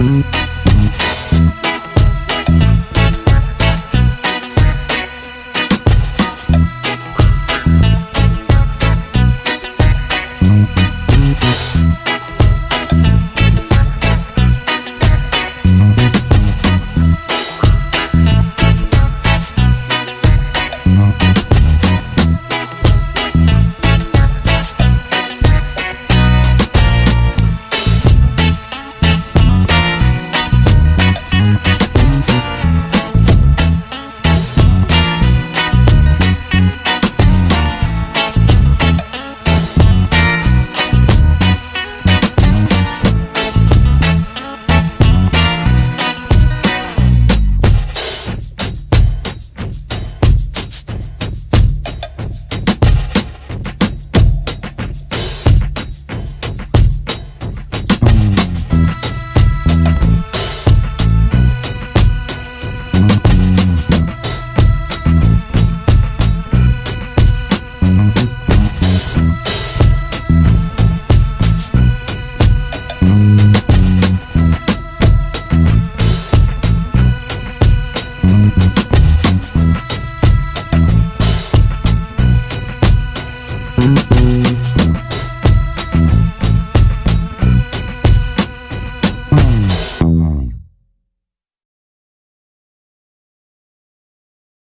嗯。Thank